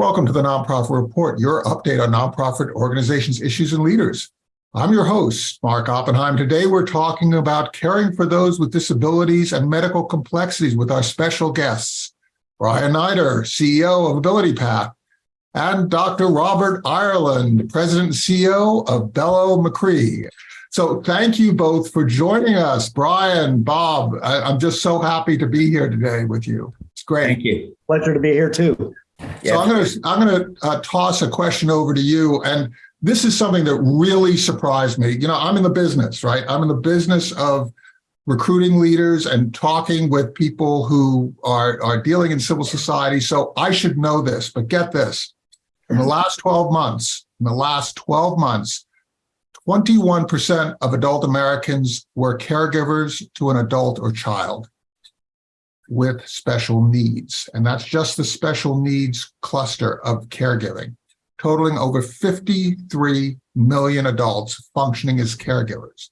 Welcome to the Nonprofit Report, your update on nonprofit organizations, issues, and leaders. I'm your host, Mark Oppenheim. Today, we're talking about caring for those with disabilities and medical complexities with our special guests, Brian Neider, CEO of AbilityPath, and Dr. Robert Ireland, President and CEO of Bello Machre. So thank you both for joining us. Brian, Bob, I, am just so happy to be here today with you. It's great. Thank you. Pleasure to be here too. So I'm going to I'm going to uh, toss a question over to you, and this is something that really surprised me. You know, I'm in the business, right? I'm in the business of recruiting leaders and talking with people who are are dealing in civil society. So I should know this, but get this: in the last 12 months, in the last 12 months, 21% of adult Americans were caregivers to an adult or child with special needs. And that's just the special needs cluster of caregiving, totaling over 53 million adults functioning as caregivers.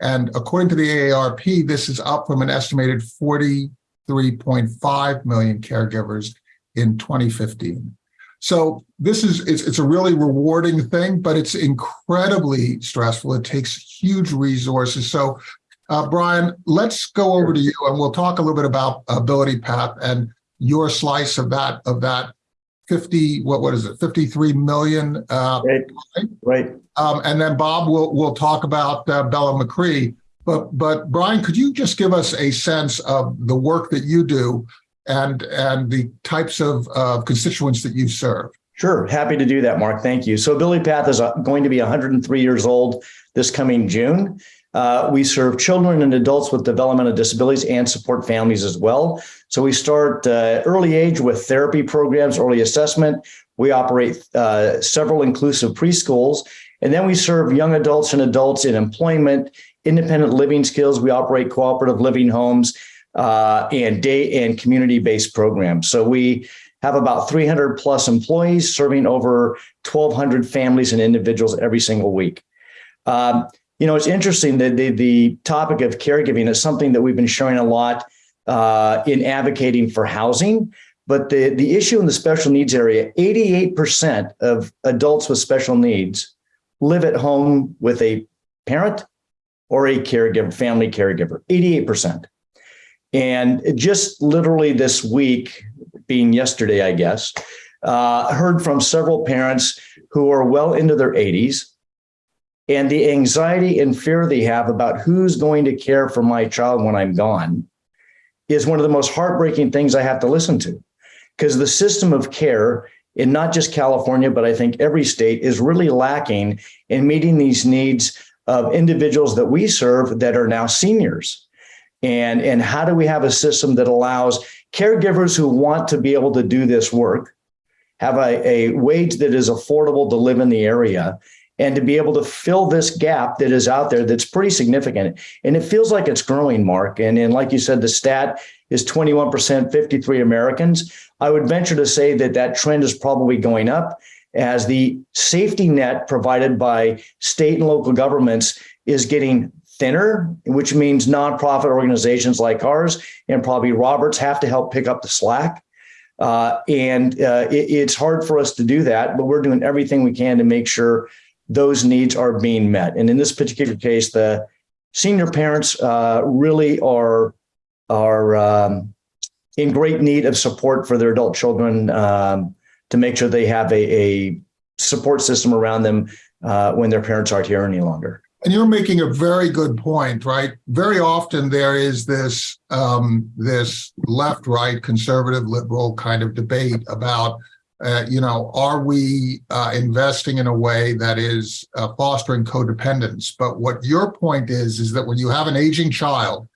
And according to the AARP, this is up from an estimated 43.5 million caregivers in 2015. So this is it's, it's a really rewarding thing, but it's incredibly stressful. It takes huge resources. So uh, Brian, let's go over to you and we'll talk a little bit about Ability Path and your slice of that of that 50 what what is it 53 million uh, right right um, and then Bob will will talk about uh, Bello Machre but but Brian could you just give us a sense of the work that you do and and the types of uh, constituents that you serve. Sure, happy to do that, Mark. Thank you. So Ability Path is uh, going to be 103 years old this coming June. Uh, we serve children and adults with developmental disabilities and support families as well. So we start uh, early age with therapy programs, early assessment. We operate uh, several inclusive preschools, and then we serve young adults and adults in employment, independent living skills. We operate cooperative living homes uh, and day and community-based programs. So we have about 300 plus employees serving over 1,200 families and individuals every single week. Um, you know, it's interesting that the, the topic of caregiving is something that we've been showing a lot uh, in advocating for housing. But the, the issue in the special needs area, 88% of adults with special needs live at home with a parent or a caregiver, family caregiver, 88%. And just literally this week, being yesterday, I guess, uh, heard from several parents who are well into their 80s and the anxiety and fear they have about who's going to care for my child when I'm gone is one of the most heartbreaking things I have to listen to because the system of care in not just California, but I think every state is really lacking in meeting these needs of individuals that we serve that are now seniors. And, and how do we have a system that allows caregivers who want to be able to do this work, have a, a wage that is affordable to live in the area, and to be able to fill this gap that is out there that's pretty significant. And it feels like it's growing, Mark. And, and like you said, the stat is 21%, 53 Americans. I would venture to say that that trend is probably going up as the safety net provided by state and local governments is getting thinner, which means nonprofit organizations like ours and probably Roberts have to help pick up the slack. Uh, and uh, it, it's hard for us to do that, but we're doing everything we can to make sure those needs are being met. And in this particular case, the senior parents uh, really are are um, in great need of support for their adult children um, to make sure they have a, a support system around them uh, when their parents aren't here any longer. And you're making a very good point, right? Very often there is this um, this left, right, conservative, liberal kind of debate about, uh, you know, are we uh, investing in a way that is uh, fostering codependence? But what your point is, is that when you have an aging child,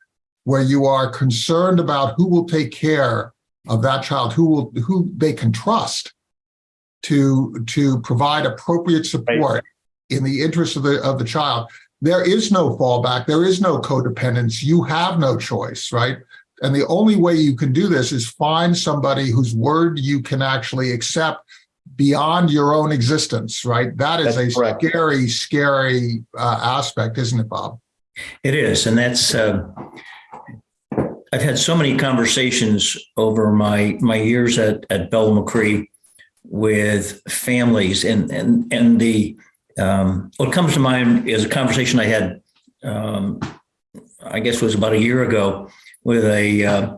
where you are concerned about who will take care of that child, who will who they can trust to to provide appropriate support. Right in the interest of the of the child there is no fallback there is no codependence you have no choice right and the only way you can do this is find somebody whose word you can actually accept beyond your own existence right that is that's a correct. scary scary uh, aspect isn't it bob it is and that's uh, i've had so many conversations over my my years at at Bello Machre with families and and and the um, what comes to mind is a conversation I had um, I guess it was about a year ago with a uh,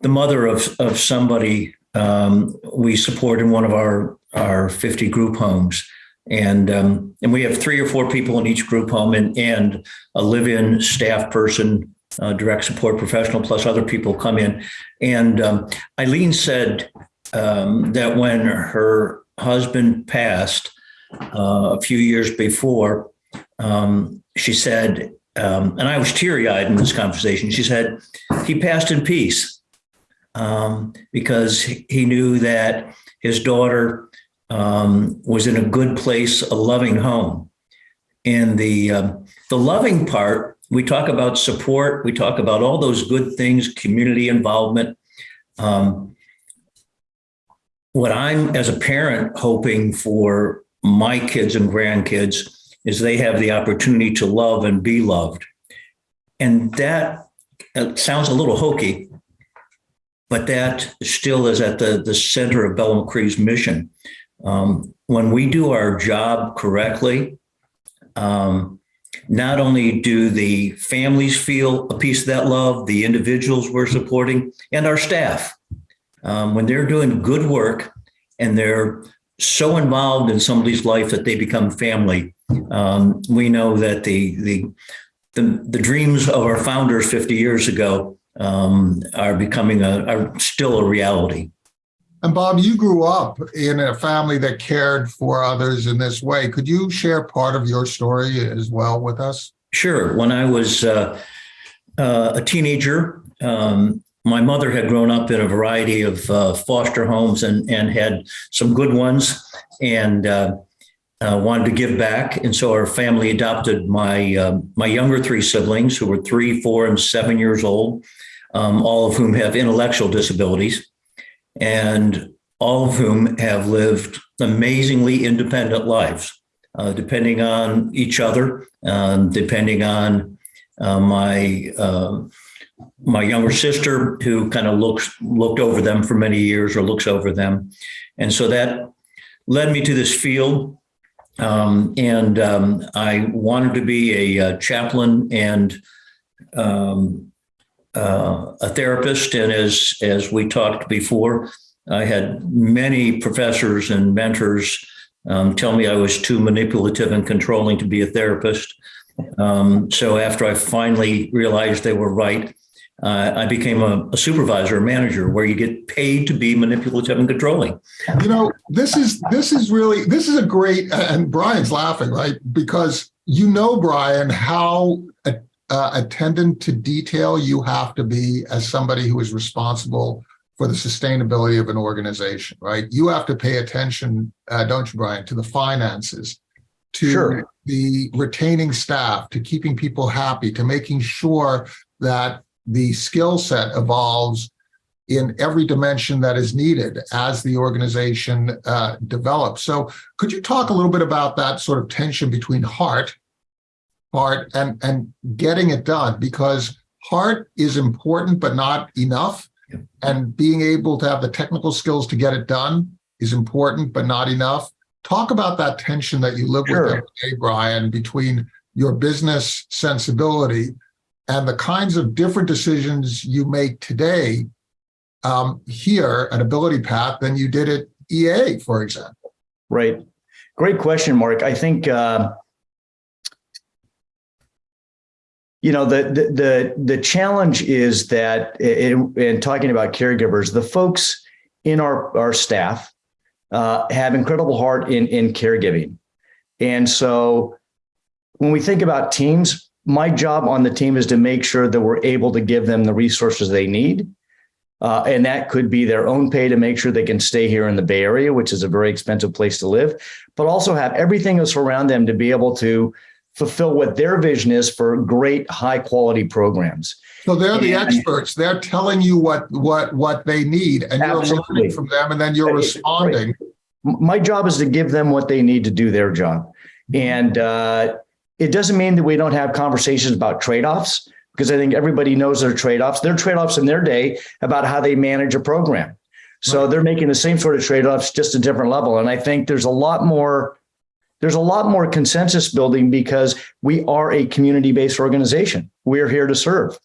the mother of of somebody um, we support in one of our our 50 group homes. And um, and we have three or four people in each group home and and a live-in staff person uh, direct support professional plus other people come in. And um, eileen said um, that when her husband passed uh, a few years before um, she said um, and i was teary-eyed in this conversation she said he passed in peace um, because he knew that his daughter um, was in a good place, a loving home. And the um, the loving part, we talk about support, we talk about all those good things, community involvement. Um, what I'm, as a parent, hoping for my kids and grandkids is they have the opportunity to love and be loved. And that uh, sounds a little hokey, but that still is at the, the center of Bello Machre's mission. Um, when we do our job correctly, um, not only do the families feel a piece of that love, the individuals we're supporting, and our staff, um, when they're doing good work and they're so involved in somebody's life that they become family, um, we know that the, the the the dreams of our founders 50 years ago um, are becoming a are still a reality. And Bob, you grew up in a family that cared for others in this way. Could you share part of your story as well with us? Sure. When I was uh, uh, a teenager, um, my mother had grown up in a variety of uh, foster homes and, and had some good ones and uh, wanted to give back. And so our family adopted my, uh, my younger three siblings who were three, four, and seven years old, um, all of whom have intellectual disabilities and all of whom have lived amazingly independent lives, uh, depending on each other, um, depending on uh, my uh, my younger sister, who kind of looks looked over them for many years or looks over them, and so that led me to this field. Um, and um, I wanted to be a, a chaplain and um, uh, a therapist, and as as we talked before, I had many professors and mentors um, tell me I was too manipulative and controlling to be a therapist. Um, so after I finally realized they were right, uh, I became a, a, supervisor, a manager, where you get paid to be manipulative and controlling. You know, this is this is really this is a great. And Brian's laughing, right? Because you know, Brian, how uh, attendant to detail you have to be as somebody who is responsible for the sustainability of an organization, right? You have to pay attention, uh, don't you, Brian, to the finances, to Sure. the retaining staff, to keeping people happy, to making sure that the skill set evolves in every dimension that is needed as the organization uh, develops. So could you talk a little bit about that sort of tension between heart, heart and, and getting it done? Because heart is important, but not enough. And being able to have the technical skills to get it done is important, but not enough. Talk about that tension that you live Sure. with every day, Brian, between your business sensibility and the kinds of different decisions you make today um, here at Ability Path than you did at EA, for example. Right. Great question, Mark. I think uh, you know the the the, the challenge is that in, in talking about caregivers, the folks in our our staff uh, have incredible heart in in caregiving, and so when we think about teams, my job on the team is to make sure that we're able to give them the resources they need. Uh, and that could be their own pay to make sure they can stay here in the Bay Area, which is a very expensive place to live, but also have everything else around them to be able to fulfill what their vision is for great high quality programs. So they're the And- experts. They're telling you what what what they need, and you're learning from them, and then you're responding. My job is to give them what they need to do their job. And uh, it doesn't mean that we don't have conversations about trade offs, because I think everybody knows their trade offs. There are trade offs in their day about how they manage a program. So they're making the same sort of trade-offs, just a different level. And I think there's a lot more, there's a lot more consensus building because we are a community-based organization. We're here to serve.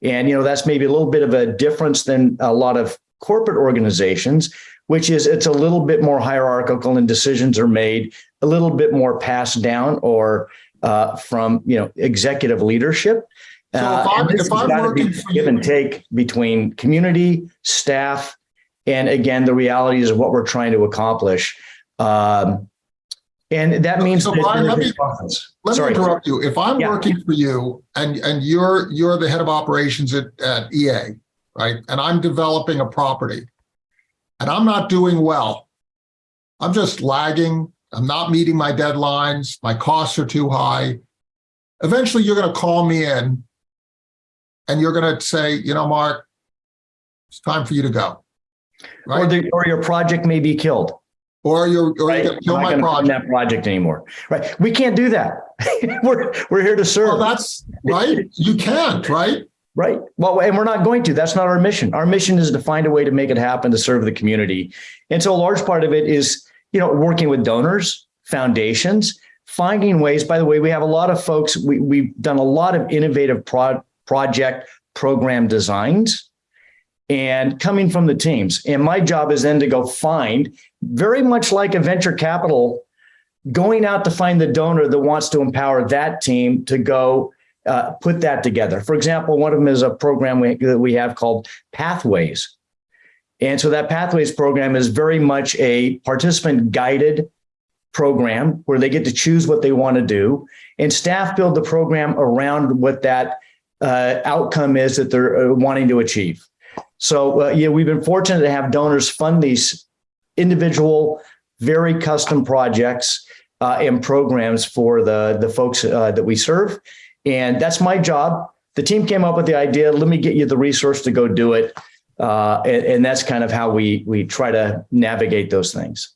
And, you know, that's maybe a little bit of a difference than a lot of corporate organizations, which is it's a little bit more hierarchical and decisions are made a little bit more passed down or uh, from, you know, executive leadership. So if Uh, I'm- and this if has I'm gotta be give you- and take between community, staff, and again, the realities of what we're trying to accomplish. Um, and that means. So that Brian, let me-. Let me interrupt you. If I'm Yeah. working for you and, and you're, you're the head of operations at, at EA, right? And I'm developing a property and I'm not doing well. I'm just lagging. I'm not meeting my deadlines. My costs are too high. Eventually, you're going to call me in and you're going to say, you know, Mark, it's time for you to go. Or, Right? the, or your project may be killed. Or you're, or Right? to kill my gonna project. that project anymore. Right? We can't do that. we're we're here to Well, serve. that's right. You can't, right? Right. Well, and we're not going to. That's not our mission. Our mission is to find a way to make it happen to serve the community. And so a large part of it is, you know, working with donors, foundations, finding ways. By the way, we have a lot of folks, we, we've done a lot of innovative pro- project program designs and coming from the teams. And my job is then to go find, very much like a venture capital, going out to find the donor that wants to empower that team to go uh, put that together. For example, one of them is a program we, that we have called Pathways. And so that Pathways program is very much a participant guided program where they get to choose what they want to do. And staff build the program around what that uh, outcome is that they're uh, wanting to achieve. So, uh, yeah, we've been fortunate to have donors fund these individual, very custom projects uh, and programs for the, the folks uh, that we serve. And that's my job. The team came up with the idea. Let me get you the resource to go do it. Uh, and, and that's kind of how we we try to navigate those things.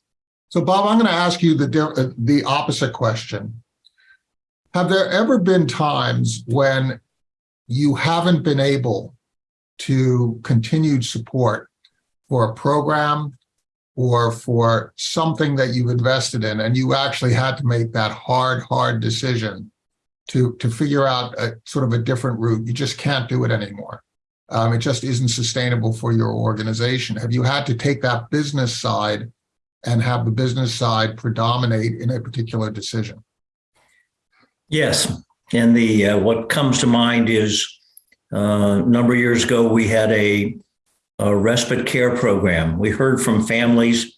So Bob, I'm going to ask you the, uh, the opposite question. Have there ever been times when you haven't been able to continued support for a program or for something that you've invested in and you actually had to make that hard, hard decision to, to figure out a sort of a different route? You just can't do it anymore. Um, it just isn't sustainable for your organization. Have you had to take that business side and have the business side predominate in a particular decision. Yes, and the uh, what comes to mind is uh, a number of years ago we had a, a respite care program. We heard from families.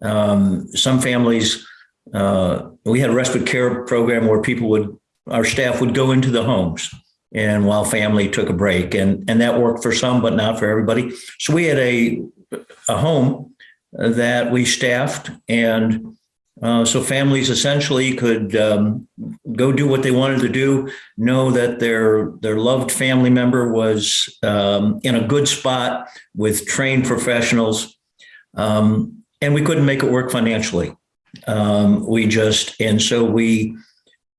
Um, some families uh, we had a respite care program where people would our staff would go into the homes and while family took a break and and that worked for some but not for everybody. So we had a a home that we staffed and uh, so families essentially could um, go do what they wanted to do, know that their their loved family member was um, in a good spot with trained professionals, um, and we couldn't make it work financially. Um, we just and so we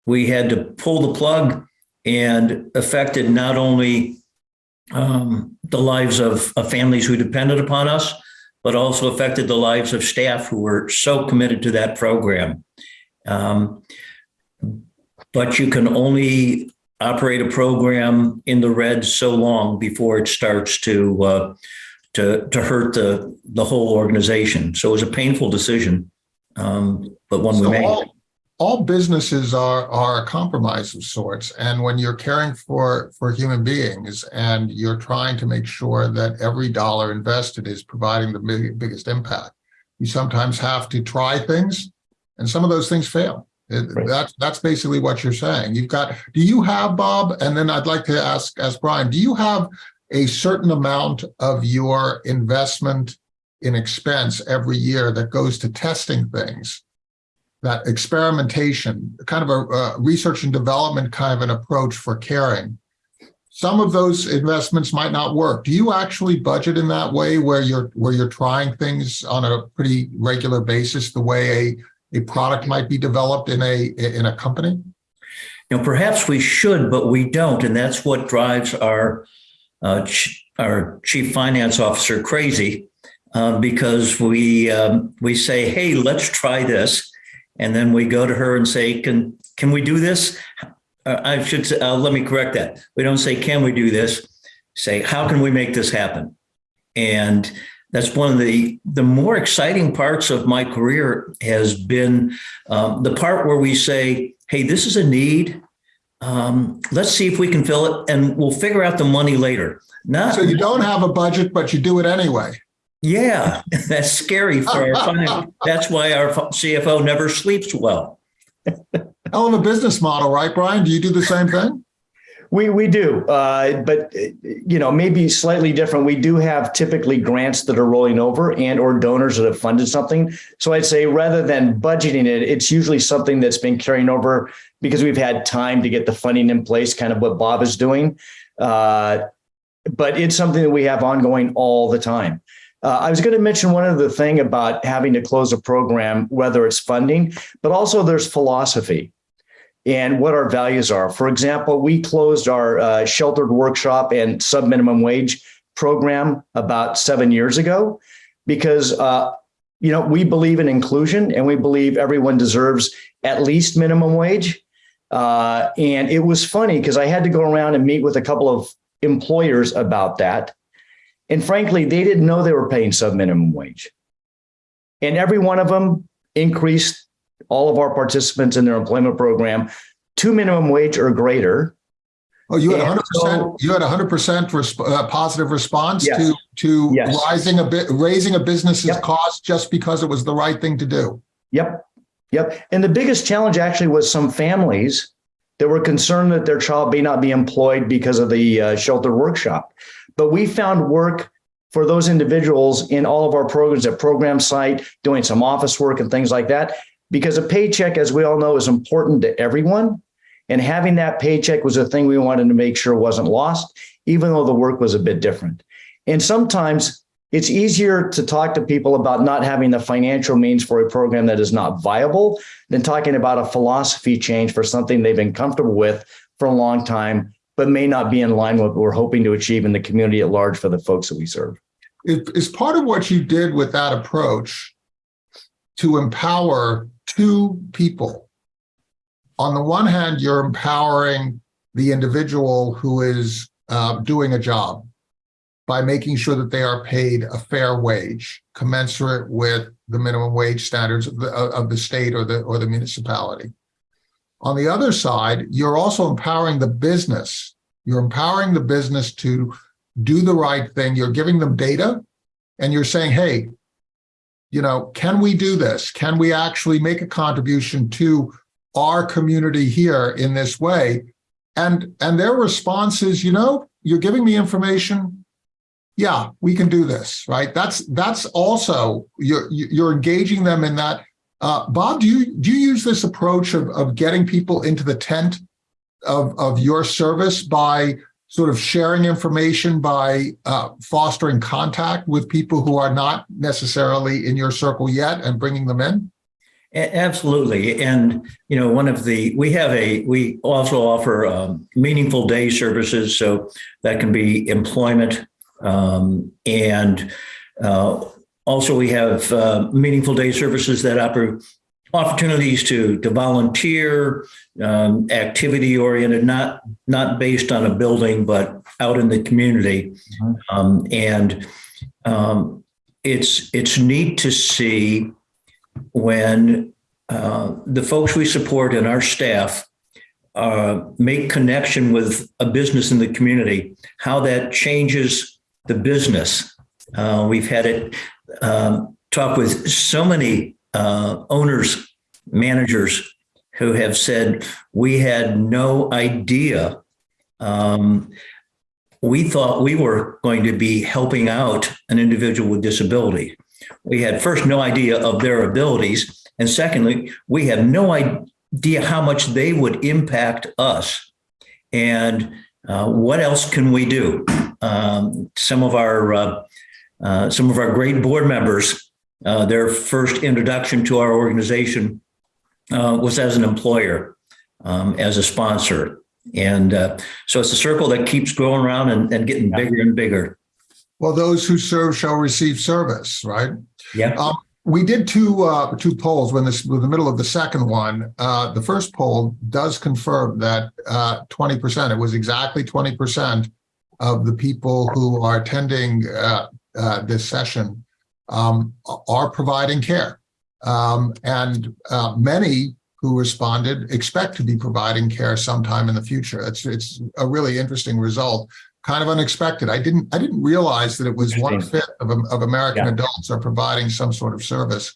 we had to pull the plug, and affected not only um, the lives of, of families who depended upon us, but also affected the lives of staff who were so committed to that program. Um, but you can only operate a program in the red so long before it starts to uh, to to hurt the the whole organization. So it was a painful decision, um, but one we made. all, all businesses are are a compromise of sorts. And when you're caring for for human beings and you're trying to make sure that every dollar invested is providing the big, biggest impact, you sometimes have to try things, and some of those things fail. It- Right. That's that's basically what you're saying. You've got. Do you have Bob? And then I'd like to ask ask Brian. Do you have a certain amount of your investment in expense every year that goes to testing things? That experimentation, kind of a research and development kind of an approach for caring. Some of those investments might not work. Do you actually budget in that way where you're where you're trying things on a pretty regular basis, the way a a product might be developed in a in a company? You know, perhaps we should, but we don't, and that's what drives our uh, ch- our chief finance officer crazy. uh, because we um, we say, "Hey, let's try this," and then we go to her and say, "Can can we do this?" Uh, I should say, uh, let me correct that. We don't say, "Can we do this?" Say, "How can we make this happen?" And that's one of the the more exciting parts of my career has been um, the part where we say, "Hey, this is a need." Um, let's see if we can fill it and we'll figure out the money later. Not So you don't have a budget, but you do it anyway. Yeah, that's scary for our finance. That's why our CFO never sleeps well. Hell of a business model, right, Brian? Do you do the same thing? We we do, uh, but you know maybe slightly different. We do have typically grants that are rolling over and or donors that have funded something. So I'd say rather than budgeting it, it's usually something that's been carrying over because we've had time to get the funding in place. Kind of what Bob is doing, uh, but it's something that we have ongoing all the time. Uh, I was going to mention one other thing about having to close a program, whether it's funding, but also there's philosophy and what our values are. For example, we closed our uh, sheltered workshop and sub minimum wage program about seven years ago because uh, you know we believe in inclusion and we believe everyone deserves at least minimum wage. Uh, and it was funny because I had to go around and meet with a couple of employers about that. And frankly, they didn't know they were paying sub minimum wage. And every one of them increased all of our participants in their employment program to minimum wage or greater. Oh, you had And hundred percent, so- you had hundred percent uh, positive response Yes. to, to Yes. rising a bit, raising a business's Yep. cost just because it was the right thing to do. Yep. Yep. And the biggest challenge actually was some families that were concerned that their child may not be employed because of the uh, shelter workshop. But we found work for those individuals in all of our programs at program site, doing some office work and things like that. Because a paycheck, as we all know, is important to everyone. And having that paycheck was a thing we wanted to make sure wasn't lost, even though the work was a bit different. And sometimes it's easier to talk to people about not having the financial means for a program that is not viable than talking about a philosophy change for something they've been comfortable with for a long time, but may not be in line with what we're hoping to achieve in the community at large for the folks that we serve. Is, part of what you did with that approach to empower two people? On the one hand, you're empowering the individual who is uh, doing a job by making sure that they are paid a fair wage commensurate with the minimum wage standards of the, of the state or the, or the municipality. On the other side, you're also empowering the business. You're empowering the business to do the right thing. You're giving them data and you're saying, hey, you know, can we do this? Can we actually make a contribution to our community here in this way? And and their response is, you know, you're giving me information. Yeah, we can do this, right? That's that's also you're you're engaging them in that. Uh, Bob, do you do you use this approach of of getting people into the tent of of your service by sort of sharing information by uh, fostering contact with people who are not necessarily in your circle yet and bringing them in? Absolutely. And, you know, one of the, we have a, we also offer um, meaningful day services. So that can be employment. Um, and uh, also we have uh, meaningful day services that offer opportunities to, to volunteer, um, activity oriented, not, not based on a building, but out in the community. Mhm. Um, and um, it's, it's neat to see when uh, the folks we support and our staff uh, make connection with a business in the community, how that changes the business. Uh, we've had it um, talk with so many uh, owners, managers who have said, we had no idea. Um, we thought we were going to be helping out an individual with disability. We had first no idea of their abilities and secondly we had no idea how much they would impact us. And uh, what else can we do? Um, some of our uh, uh, some of our great board members uh, their first introduction to our organization uh, was as an employer um, as a sponsor and uh, so it's a circle that keeps growing around and, and getting Yeah. bigger and bigger Well, those who serve shall receive service, right? Yeah. Um, we did two uh, two polls when this was the middle of the second one. Uh, the first poll does confirm that uh, 20%, it was exactly 20% of the people who are attending uh, this session um, are providing care. Um, and uh, many who responded expect to be providing care sometime in the future. It's it's a really interesting result, kind of unexpected. I didn't I didn't realize that it was one fifth of, of American Yeah. adults are providing some sort of service.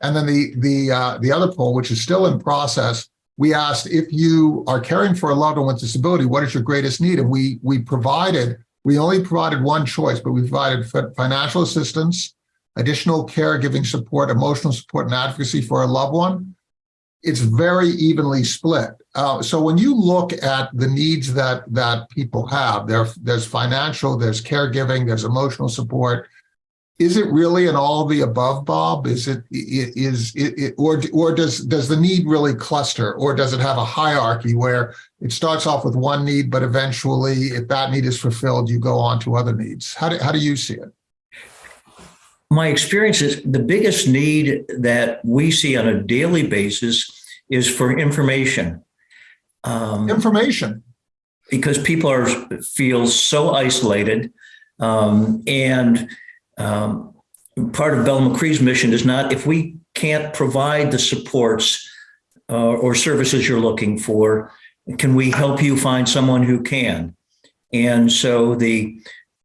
And then the the uh, the other poll, which is still in process, we asked if you are caring for a loved one with disability, what is your greatest need? And we we provided we only provided one choice, but we provided financial assistance, additional caregiving support, emotional support, and advocacy for a loved one it's very evenly split. Uh, so when you look at the needs that that people have, there there's financial, there's caregiving, there's emotional support. Is it really an all the above, Bob? Is it is it, it or or does does the need really cluster, or does it have a hierarchy where it starts off with one need, but eventually, if that need is fulfilled, you go on to other needs? How do how do you see it? My experience is the biggest need that we see on a daily basis is for information. Um, Information. because people are feel so isolated um, and um, part of Bello Machre's mission is not if we can't provide the supports uh, or services you're looking for can we help you find someone who can? And so the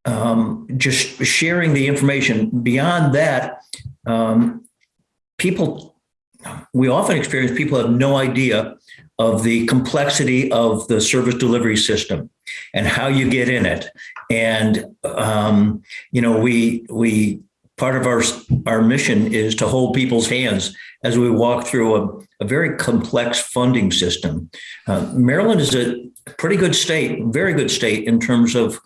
um, just sharing the information beyond that um, people we often experience people have no idea of the complexity of the service delivery system and how you get in it. And um, you know, we we part of our our mission is to hold people's hands as we walk through a, a very complex funding system. Uh, Maryland is a pretty good state, very good state in terms of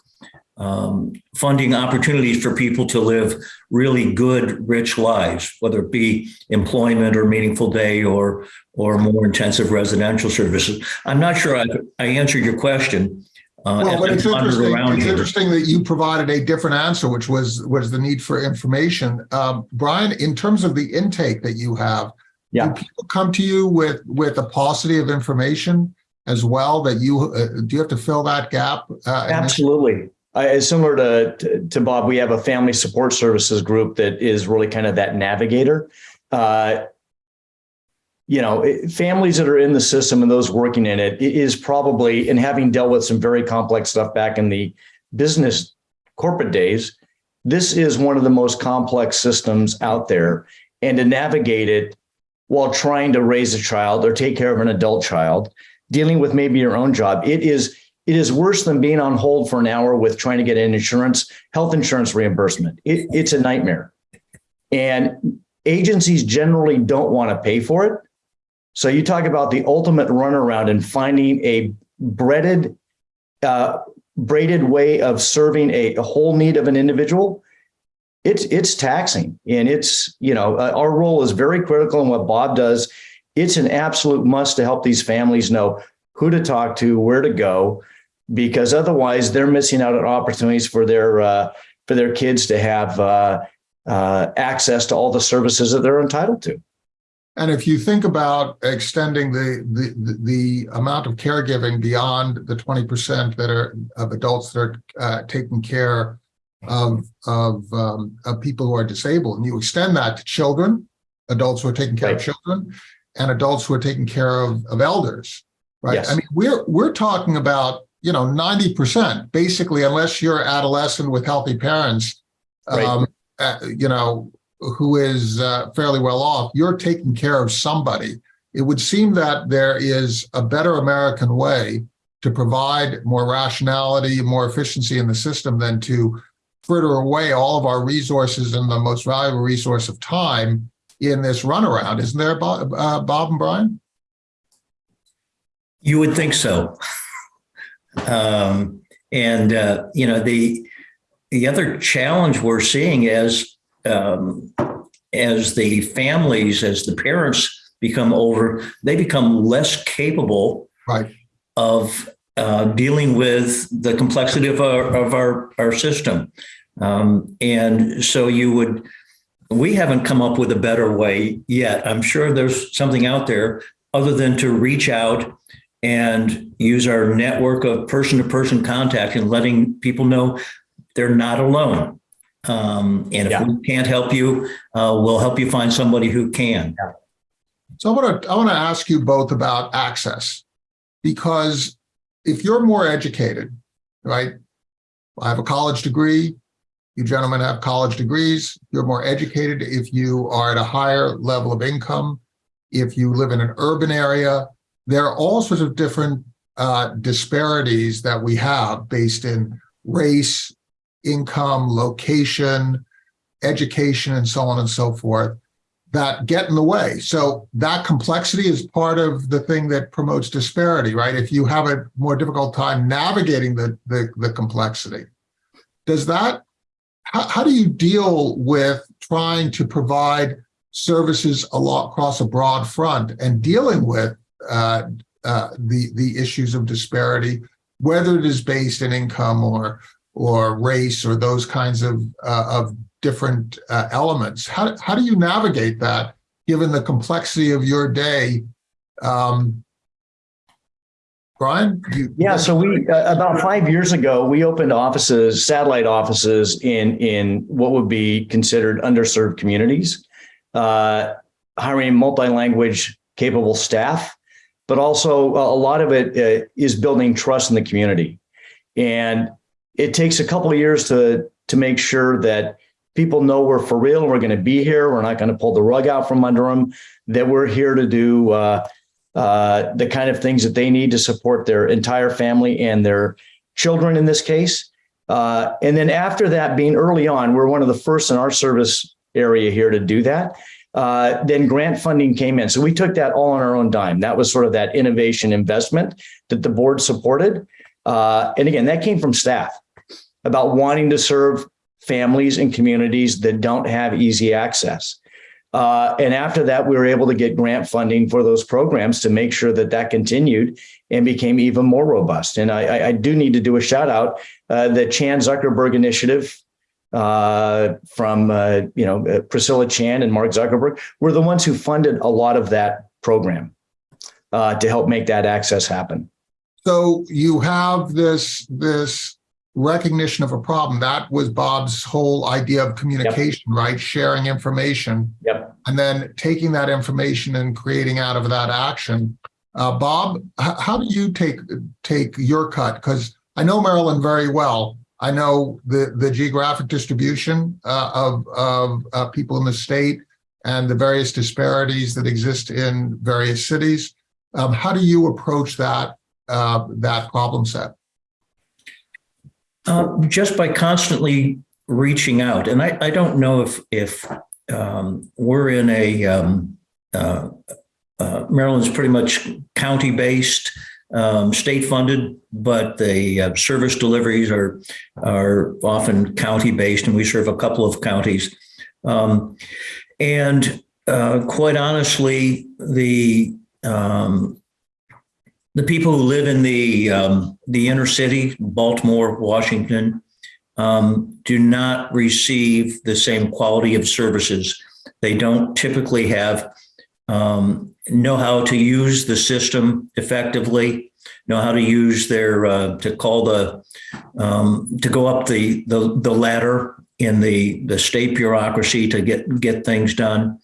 um, funding opportunities for people to live really good, rich lives, whether it be employment or meaningful day or or more intensive residential services. I'm not sure I, I answered your question. Uh, Well, but it's interesting, it's here. interesting that you provided a different answer, which was, was the need for information. Um, Brian, in terms of the intake that you have, Yeah. do people come to you with, with a paucity of information as well that you, uh, do you have to fill that gap? uh, Absolutely. I, similar to, to to Bob, we have a family support services group that is really kind of that navigator. Uh, you know, families that are in the system and those working in it, it is probably, and having dealt with some very complex stuff back in the business corporate days, this is one of the most complex systems out there. And to navigate it while trying to raise a child or take care of an adult child, dealing with maybe your own job, it is it is worse than being on hold for an hour with trying to get an insurance, health insurance reimbursement. It, it's a nightmare. And agencies generally don't want to pay for it. So you talk about the ultimate runaround and finding a breaded, uh, braided way of serving a, a whole need of an individual. It's it's taxing, and it's you know uh, our role is very critical in what Bob does. It's an absolute must to help these families know who to talk to, where to go, because otherwise they're missing out on opportunities for their uh, for their kids to have uh, uh, access to all the services that they're entitled to. And if you think about extending the, the, the- the amount of caregiving beyond the 20% that are of adults that are uh, taking care of, of, um, of people who are disabled, and you extend that to children, adults who are taking care of children, and adults who are taking care of, of elders, right? Yes. I mean, we're, we're talking about, you know, 90%, basically, unless you're adolescent with healthy parents, Right. um, uh, you know, who is uh, fairly well off, you're taking care of somebody. It would seem that there is a better American way to provide more rationality, more efficiency in the system than to fritter away all of our resources and the most valuable resource of time in this runaround. Isn't there, Bob, uh, Bob and Brian? You would think so. Um, and, uh, you know, the, the other challenge we're seeing is um, as the families, as the parents become older, they become less capable Right. of uh, dealing with the complexity of our, of our, our system. Um, and so you would, we haven't come up with a better way yet. I'm sure there's something out there other than to reach out and use our network of person to person contact and letting people know they're not alone. Um, and if Yeah. we can't help you, uh, we'll help you find somebody who can. So I want to I want to ask you both about access because if you're more educated, right? I have a college degree. You gentlemen have college degrees. You're more educated if you are at a higher level of income. If you live in an urban area, there are all sorts of different uh, disparities that we have based in race, income, location, education, and so on and so forth that get in the way. So that complexity is part of the thing that promotes disparity, right? If you have a more difficult time navigating the the, the complexity, does that how, how do you deal with trying to provide services a lot across a broad front and dealing with uh, uh, the the issues of disparity, whether it is based in income or or race or those kinds of uh, of different uh, elements. How, how do you navigate that given the complexity of your day? Um, Brian? you- Yeah, so we, uh, about five years ago, we opened offices, satellite offices in, in what would be considered underserved communities, uh, hiring multi-language capable staff, but also a lot of it uh, is building trust in the community. And it takes a couple of years to, to make sure that people know we're for real, we're going to be here, we're not going to pull the rug out from under them, that we're here to do uh, uh, the kind of things that they need to support their entire family and their children in this case. Uh, and then after that, being early on, we're one of the first in our service area here to do that. Uh, then grant funding came in. So we took that all on our own dime. That was sort of that innovation investment that the board supported. Uh, and again, that came from staff about wanting to serve families and communities that don't have easy access. Uh, and after that, we were able to get grant funding for those programs to make sure that that continued and became even more robust. And I, I- do need to do a shout out. Uh, the Chan Zuckerberg Initiative uh, from uh, you know uh, Priscilla Chan and Mark Zuckerberg were the ones who funded a lot of that program uh, to help make that access happen. So you have this, this recognition of a problem. That was Bob's whole idea of communication, right? Sharing information. Yep. And then taking that information and creating out of that action. Uh, Bob, how do you take, take your cut? Because I know Maryland very well. I know the, the geographic distribution uh, of, of uh, people in the state and the various disparities that exist in various cities. Um, how do you approach that uh, that problem set? Uh, just by constantly reaching out, and I, I don't know if if um, we're in a um, uh, uh, Maryland's pretty much county based, um, state funded, but the uh, service deliveries are are often county based, and we serve a couple of counties. Um, and uh, quite honestly, the um, the people who live in the um, the inner city, Baltimore, Washington, um, do not receive the same quality of services. They don't typically have um, know how to use the system effectively, know how to use their uh, to call the um, to go up the, the the ladder in the the state bureaucracy to get get things done.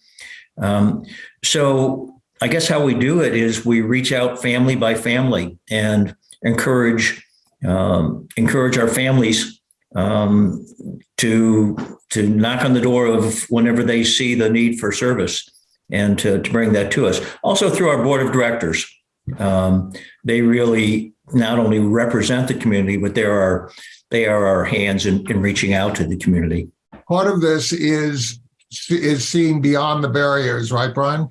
Um, so I guess how we do it is we reach out family by family and encourage um, encourage our families um, to to knock on the door of whenever they see the need for service and to, to bring that to us. Also through our board of directors, um, they really not only represent the community, but they are they are our hands in, in reaching out to the community. Part of this is is seeing beyond the barriers, right, Brian?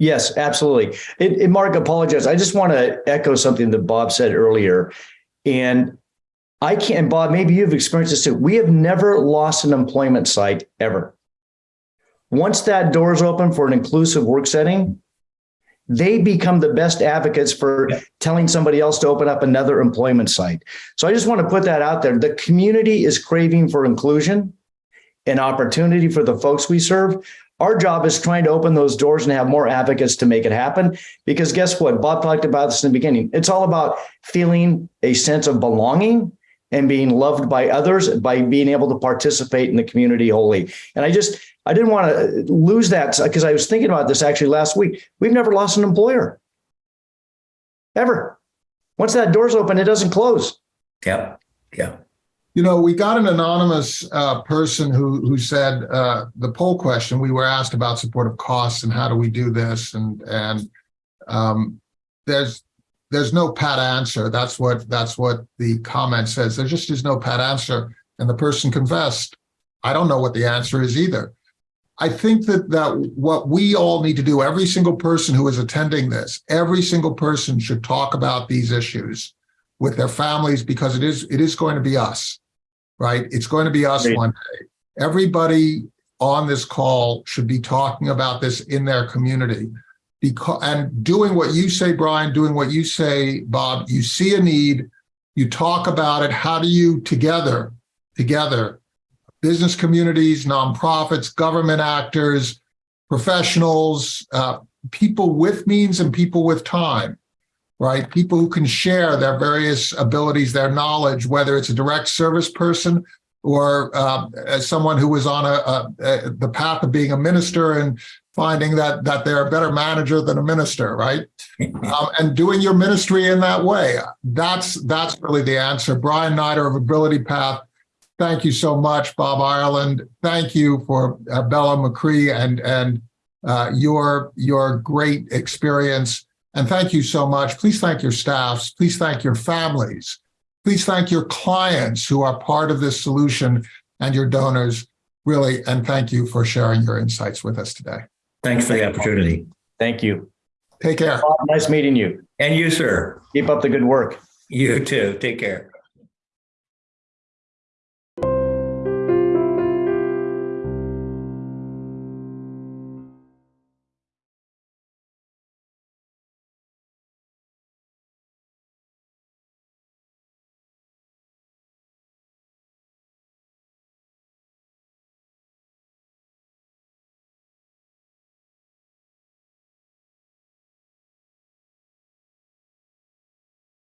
Yes, absolutely. And, and Mark, apologize. I just want to echo something that Bob said earlier. And I can't, Bob, maybe you've experienced this too. We have never lost an employment site ever. Once that door is open for an inclusive work setting, they become the best advocates for telling somebody else to open up another employment site. So I just want to put that out there. The community is craving for inclusion and opportunity for the folks we serve. Our job is trying to open those doors and have more advocates to make it happen. Because guess what? Bob talked about this in the beginning. It's all about feeling a sense of belonging and being loved by others by being able to participate in the community wholly. And I just, I didn't want to lose that because I was thinking about this actually last week. We've never lost an employer. Ever. Once that door's open, it doesn't close. Yeah, yeah. You know, we got an anonymous uh, person who who said uh, the poll question. We were asked about supportive costs and how do we do this, and and um, there's there's no pat answer. That's what that's what the comment says. There just is no pat answer, and the person confessed, I don't know what the answer is either. I think that that what we all need to do, every single person who is attending this, every single person should talk about these issues with their families because it is it is going to be us, right? It's going to be us Great. one day. Everybody on this call should be talking about this in their community because and doing what you say, Brian, doing what you say, Bob, you see a need, you talk about it. How do you together, together, business communities, nonprofits, government actors, professionals, uh, people with means and people with time, right? People who can share their various abilities, their knowledge, whether it's a direct service person or uh, as someone who was on a, a, a the path of being a minister and finding that that they're a better manager than a minister, right? um, and doing your ministry in that way. That's that's really the answer. Brian Neider of Ability Path. Thank you so much, Bob Ireland. Thank you for uh, Bello Machre and and uh, your your great experience. And thank you so much. Please thank your staffs. Please thank your families. Please thank your clients who are part of this solution and your donors. Really, and thank you for sharing your insights with us today. Thanks for the opportunity. Thank you. Take care. Nice meeting you. And you, sir. Keep up the good work. You too. Take care.